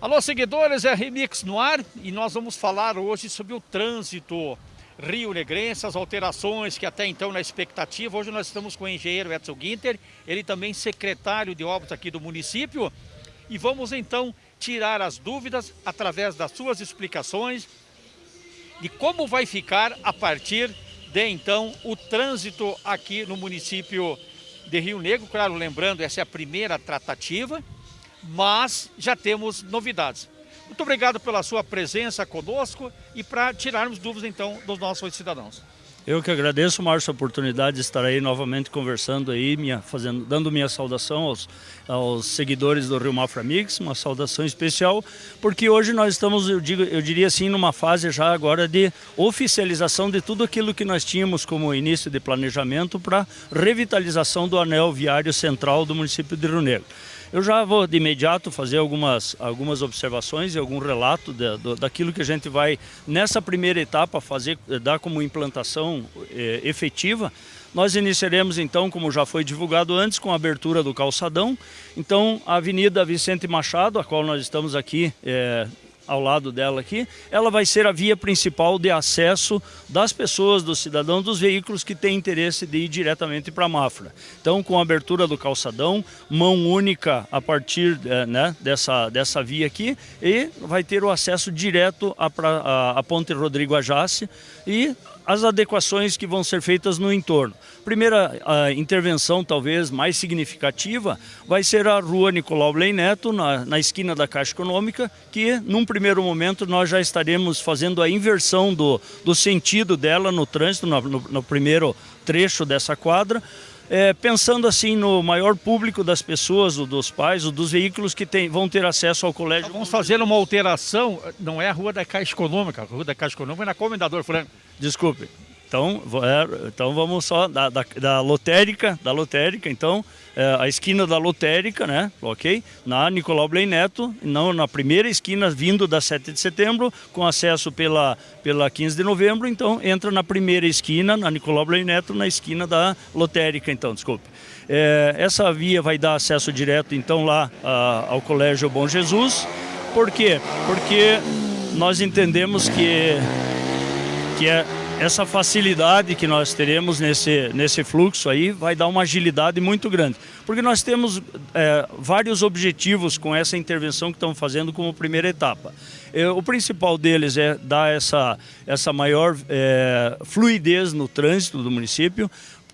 Alô, seguidores, é Remix no ar e nós vamos falar hoje sobre o trânsito Rio Negrense, as alterações que até então na expectativa. Hoje nós estamos com o engenheiro Edson Guinter, ele também secretário de obras aqui do município e vamos então tirar as dúvidas através das suas explicações de como vai ficar a partir de então o trânsito aqui no município de Rio Negro. Claro, lembrando, essa é a primeira tratativa mas já temos novidades. Muito obrigado pela sua presença conosco e para tirarmos dúvidas então dos nossos cidadãos. Eu que agradeço, Márcio, a oportunidade de estar aí novamente conversando aí, minha, fazendo, dando minha saudação aos, aos seguidores do Rio Mafra Mix, uma saudação especial, porque hoje nós estamos, eu, digo, eu diria assim, numa fase já agora de oficialização de tudo aquilo que nós tínhamos como início de planejamento para revitalização do anel viário central do município de Rio Negro. Eu já vou de imediato fazer algumas, algumas observações e algum relato de, daquilo que a gente vai, nessa primeira etapa, fazer, dar como implantação eh, efetiva. Nós iniciaremos então, como já foi divulgado antes, com a abertura do calçadão. Então, a Avenida Vicente Machado, a qual nós estamos aqui eh, ao lado dela aqui, ela vai ser a via principal de acesso das pessoas, dos cidadãos, dos veículos que têm interesse de ir diretamente para a Mafra. Então, com a abertura do calçadão, mão única a partir é, né, dessa, dessa via aqui e vai ter o acesso direto à, à Ponte Rodrigo Ajace e as adequações que vão ser feitas no entorno. Primeira a intervenção, talvez mais significativa, vai ser a rua Nicolau Blei Neto, na, na esquina da Caixa Econômica, que num primeiro momento nós já estaremos fazendo a inversão do, do sentido dela no trânsito, no, no, no primeiro trecho dessa quadra, é, pensando assim no maior público das pessoas, dos pais, dos veículos que tem, vão ter acesso ao colégio. Então vamos fazer uma alteração, não é a Rua da Caixa Econômica, a Rua da Caixa Econômica é na Comendador Franco. Desculpe. Então, é, então vamos só da, da, da, lotérica, da lotérica, então é, a esquina da lotérica, né, ok? Na Nicolau Blei Neto, não na primeira esquina vindo da 7 de setembro, com acesso pela, pela 15 de novembro, então entra na primeira esquina, na Nicolau Blei Neto, na esquina da lotérica, então, desculpe. É, essa via vai dar acesso direto, então, lá a, ao Colégio Bom Jesus. Por quê? Porque nós entendemos que, que é essa facilidade que nós teremos nesse, nesse fluxo aí vai dar uma agilidade muito grande. Porque nós temos é, vários objetivos com essa intervenção que estamos fazendo como primeira etapa. É, o principal deles é dar essa, essa maior é, fluidez no trânsito do município,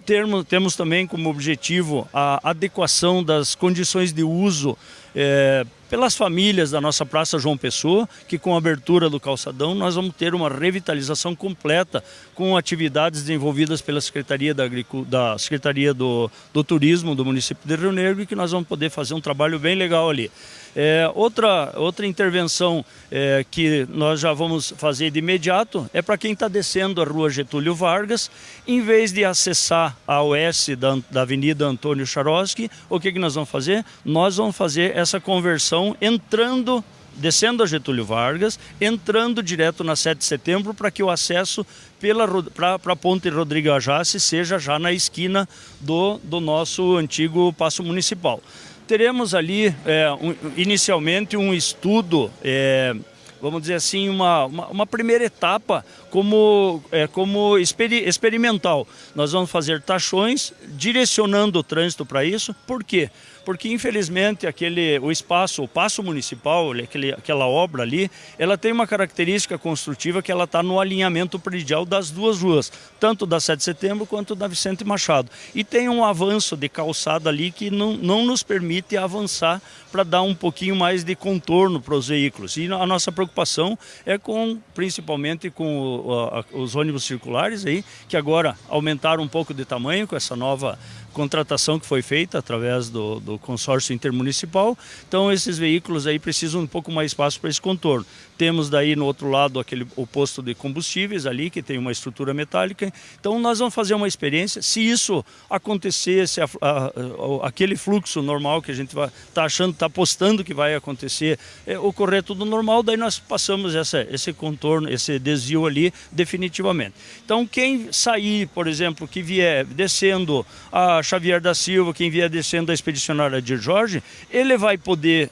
Termo, temos também como objetivo a adequação das condições de uso é, pelas famílias da nossa Praça João Pessoa, que com a abertura do calçadão nós vamos ter uma revitalização completa com atividades desenvolvidas pela Secretaria, da, da Secretaria do, do Turismo do município de Rio Negro e que nós vamos poder fazer um trabalho bem legal ali. É, outra, outra intervenção é, que nós já vamos fazer de imediato é para quem está descendo a rua Getúlio Vargas, em vez de acessar a oeste da, da Avenida Antônio Charoski, o que, que nós vamos fazer? Nós vamos fazer essa conversão entrando descendo a Getúlio Vargas, entrando direto na 7 de setembro para que o acesso para a ponte Rodrigo Ajace seja já na esquina do, do nosso antigo passo municipal. Teremos ali, é, um, inicialmente, um estudo, é, vamos dizer assim, uma, uma, uma primeira etapa como, é, como experi experimental. Nós vamos fazer taxões direcionando o trânsito para isso. Por quê? Infelizmente aquele, o espaço, o passo municipal, aquele, aquela obra ali, ela tem uma característica construtiva que ela está no alinhamento predial das duas ruas, tanto da 7 de setembro quanto da Vicente Machado. E tem um avanço de calçada ali que não, não nos permite avançar para dar um pouquinho mais de contorno para os veículos. E a nossa preocupação é com, principalmente com o, a, os ônibus circulares aí, que agora aumentaram um pouco de tamanho com essa nova contratação que foi feita através do, do consórcio intermunicipal. Então esses veículos aí precisam um pouco mais espaço para esse contorno. Temos daí no outro lado aquele, o posto de combustíveis ali, que tem uma estrutura metálica. Então nós vamos fazer uma experiência. Se isso acontecer, se a, a, a, aquele fluxo normal que a gente está achando, está apostando que vai acontecer, é, ocorrer tudo normal, daí nós passamos essa, esse contorno, esse desvio ali definitivamente. Então quem sair, por exemplo, que vier descendo a Xavier da Silva, quem vier descendo da expedicionária de Jorge, ele vai poder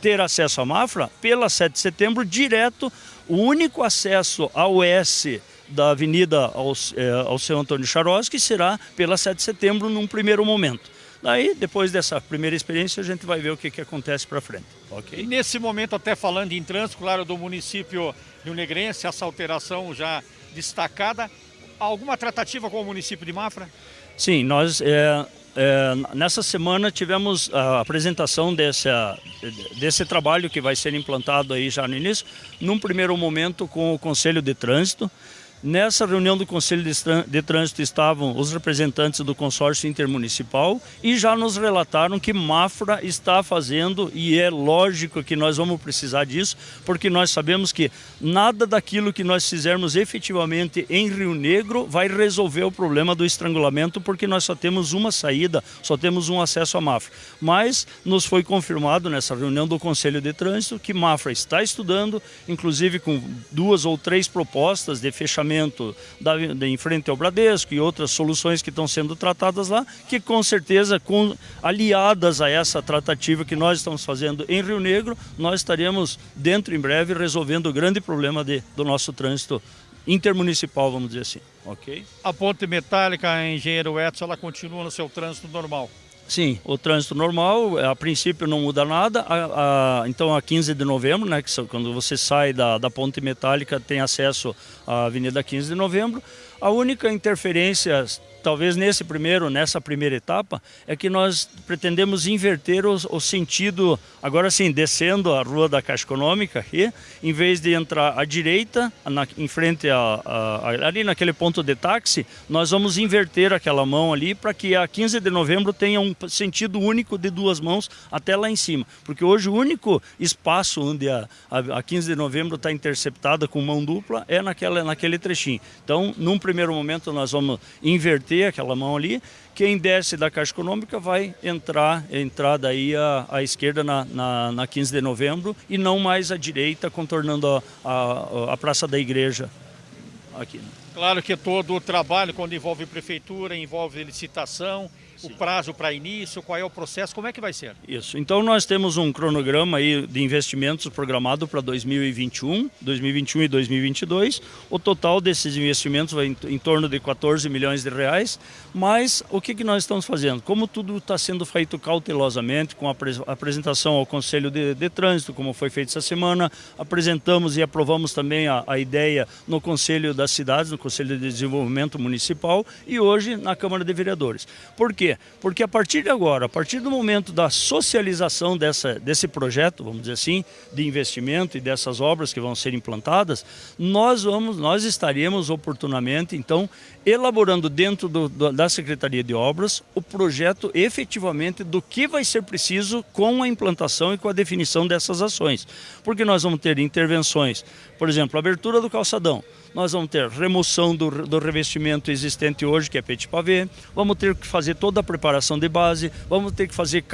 ter acesso à Mafra pela 7 de setembro direto, o único acesso ao S da Avenida ao, é, ao seu Antônio Charoski será pela 7 de setembro num primeiro momento. Daí, depois dessa primeira experiência, a gente vai ver o que, que acontece para frente. Ok? E nesse momento, até falando em trânsito, claro, do município Rio Negrense, essa alteração já destacada, alguma tratativa com o município de Mafra? Sim, nós é, é, nessa semana tivemos a apresentação desse, desse trabalho que vai ser implantado aí já no início, num primeiro momento com o Conselho de Trânsito, Nessa reunião do Conselho de Trânsito estavam os representantes do consórcio intermunicipal e já nos relataram que Mafra está fazendo, e é lógico que nós vamos precisar disso, porque nós sabemos que nada daquilo que nós fizermos efetivamente em Rio Negro vai resolver o problema do estrangulamento, porque nós só temos uma saída, só temos um acesso a Mafra. Mas nos foi confirmado nessa reunião do Conselho de Trânsito que Mafra está estudando, inclusive com duas ou três propostas de fechamento da, de, em frente ao Bradesco e outras soluções que estão sendo tratadas lá, que com certeza, com, aliadas a essa tratativa que nós estamos fazendo em Rio Negro, nós estaremos dentro em breve resolvendo o grande problema de, do nosso trânsito intermunicipal, vamos dizer assim. Ok? A ponte metálica, engenheiro Edson, ela continua no seu trânsito normal? Sim, o trânsito normal, a princípio não muda nada, a, a, então a 15 de novembro, né, que são, quando você sai da, da ponte metálica tem acesso à Avenida 15 de novembro, a única interferência talvez nesse primeiro, nessa primeira etapa, é que nós pretendemos inverter o, o sentido, agora sim, descendo a rua da Caixa Econômica aqui, em vez de entrar à direita, na, em frente a, a, ali naquele ponto de táxi, nós vamos inverter aquela mão ali para que a 15 de novembro tenha um sentido único de duas mãos até lá em cima. Porque hoje o único espaço onde a, a, a 15 de novembro está interceptada com mão dupla é naquela, naquele trechinho. Então, num primeiro momento, nós vamos inverter ter aquela mão ali, quem desce da Caixa Econômica vai entrar, entrar daí à esquerda na, na, na 15 de novembro e não mais à direita, contornando a, a, a Praça da Igreja aqui. Claro que todo o trabalho, quando envolve prefeitura, envolve licitação, o prazo para início, qual é o processo, como é que vai ser? Isso, então nós temos um cronograma aí de investimentos programado para 2021, 2021 e 2022. O total desses investimentos vai em, em torno de 14 milhões de reais, mas o que, que nós estamos fazendo? Como tudo está sendo feito cautelosamente, com a apresentação ao Conselho de, de, Trânsito, como foi feito essa semana, apresentamos e aprovamos também a, a ideia no Conselho das Cidades, no Conselho de Desenvolvimento Municipal e hoje na Câmara de Vereadores. Por quê? Porque a partir de agora, a partir do momento da socialização dessa, desse projeto, vamos dizer assim, de investimento e dessas obras que vão ser implantadas, nós vamos, nós estaremos oportunamente, então, elaborando dentro do, da Secretaria de Obras o projeto efetivamente do que vai ser preciso com a implantação e com a definição dessas ações. Porque nós vamos ter intervenções, por exemplo, abertura do calçadão, nós vamos ter remoção do, do revestimento existente hoje, que é petit pavé, vamos ter que fazer toda a preparação de base, vamos ter que fazer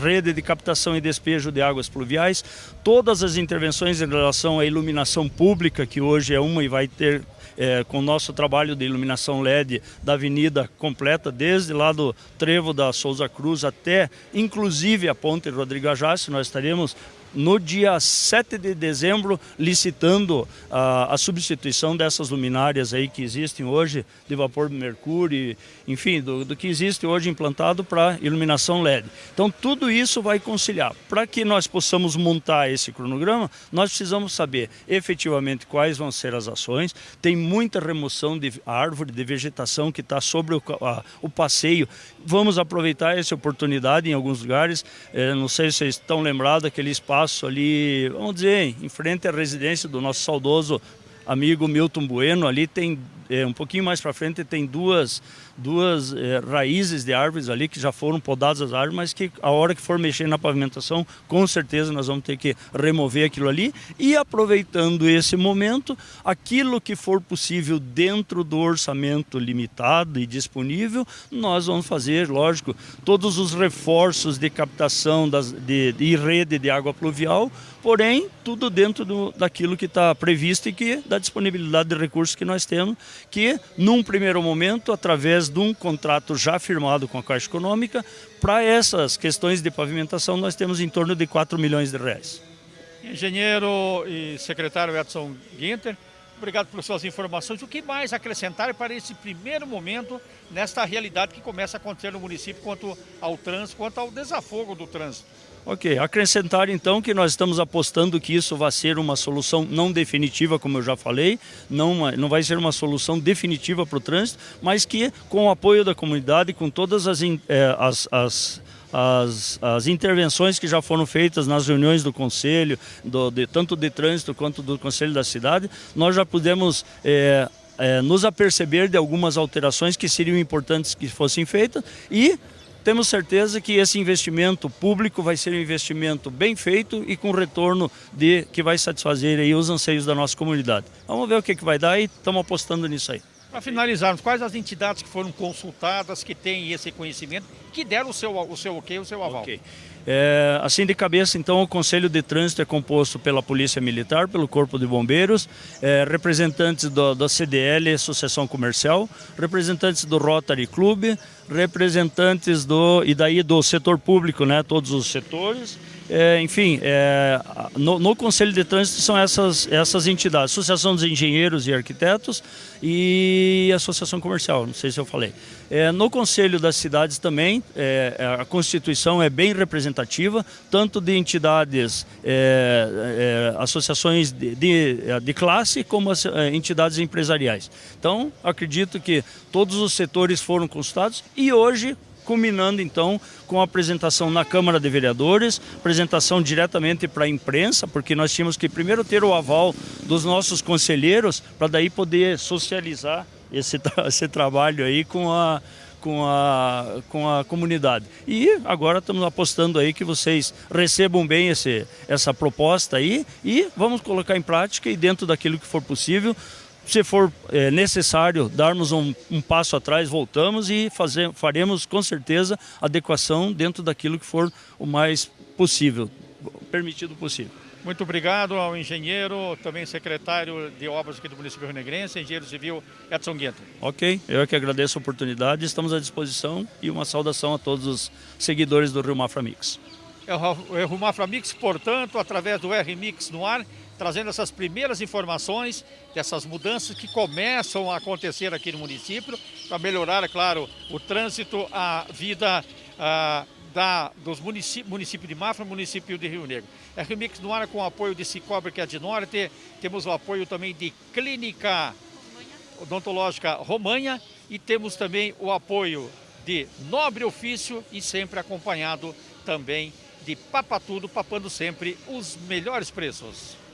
rede de captação e despejo de águas pluviais, todas as intervenções em relação à iluminação pública, que hoje é uma e vai ter é, com o nosso trabalho de iluminação LED da avenida completa, desde lá do trevo da Souza Cruz até, inclusive, a ponte Rodrigo Ajaccio, nós estaremos no dia 7 de dezembro, licitando a, a, substituição dessas luminárias aí que existem hoje, de vapor de mercúrio, enfim, do, do que existe hoje implantado para iluminação LED. Então tudo isso vai conciliar. Para que nós possamos montar esse cronograma, nós precisamos saber efetivamente quais vão ser as ações, tem muita remoção de árvore, de vegetação que está sobre o, a, o passeio. Vamos aproveitar essa oportunidade em alguns lugares, é, não sei se vocês estão lembrados daquele espaço espaço ali, vamos dizer, em frente à residência do nosso saudoso amigo Milton Bueno, ali tem é, um pouquinho mais para frente tem duas, duas é, raízes de árvores ali que já foram podadas as árvores, mas que a hora que for mexer na pavimentação, com certeza nós vamos ter que remover aquilo ali. E aproveitando esse momento, aquilo que for possível dentro do orçamento limitado e disponível, nós vamos fazer, lógico, todos os reforços de captação das, de, de rede de água pluvial, porém tudo dentro do, daquilo que está previsto e que da disponibilidade de recursos que nós temos que, num primeiro momento, através de um contrato já firmado com a Caixa Econômica, para essas questões de pavimentação nós temos em torno de 4 milhões de reais. Engenheiro e secretário Edson Guinter, Obrigado pelas suas informações. O que mais acrescentar para esse primeiro momento nesta realidade que começa a acontecer no município quanto ao trânsito, quanto ao desafogo do trânsito? Ok, acrescentar então que nós estamos apostando que isso vai ser uma solução não definitiva, como eu já falei, não, não vai ser uma solução definitiva para o trânsito, mas que com o apoio da comunidade, com todas as, eh, as, as as, as intervenções que já foram feitas nas reuniões do Conselho, do, de, tanto de trânsito quanto do Conselho da Cidade, nós já pudemos é, é, nos aperceber de algumas alterações que seriam importantes que fossem feitas e temos certeza que esse investimento público vai ser um investimento bem feito e com retorno de que vai satisfazer aí os anseios da nossa comunidade. Vamos ver o que, que vai dar e estamos apostando nisso aí. Para finalizarmos, quais as entidades que foram consultadas, que têm esse conhecimento, que deram o seu, o seu ok, o seu aval? Okay. É, assim de cabeça, então, o Conselho de Trânsito é composto pela Polícia Militar, pelo Corpo de Bombeiros, é, representantes do, da CDL, Associação Comercial, representantes do Rotary Club, representantes do e daí do setor público, né, todos os setores. É, enfim, é, no, no, Conselho de Trânsito são essas, essas entidades, Associação dos Engenheiros e Arquitetos e Associação Comercial, não sei se eu falei. É, no Conselho das Cidades também, é, é, a Constituição é bem representativa, tanto de entidades, é, associações de, de, de, classe, como as, entidades empresariais. Então, acredito que todos os setores foram consultados e hoje culminando então com a apresentação na Câmara de Vereadores, apresentação diretamente para a imprensa, porque nós tínhamos que primeiro ter o aval dos nossos conselheiros para daí poder socializar esse, esse trabalho aí com a, com a, com a comunidade. E agora estamos apostando aí que vocês recebam bem esse, essa proposta aí e vamos colocar em prática e dentro daquilo que for possível, se for é, necessário darmos um, um, passo atrás, voltamos e fazer, faremos com certeza adequação dentro daquilo que for o mais possível, permitido possível. Muito obrigado ao engenheiro, também secretário de obras aqui do município Rio Negrense, engenheiro civil Edson Guento. Ok, eu é que agradeço a oportunidade, estamos à disposição e uma saudação a todos os seguidores do Rio Mafra Mix. É o Rio Mafra Mix, portanto, através do R-Mix no ar, trazendo essas primeiras informações dessas mudanças que começam a acontecer aqui no município para melhorar, é claro, o trânsito, a vida a, da, dos municípios município de Mafra município de Rio Negro. É Remix no ar com o apoio de Cicobre, que é de Norte, temos o apoio também de Clínica Odontológica Romanha e temos também o apoio de Nobre Ofício e sempre acompanhado também de Papatudo, papando sempre os melhores preços.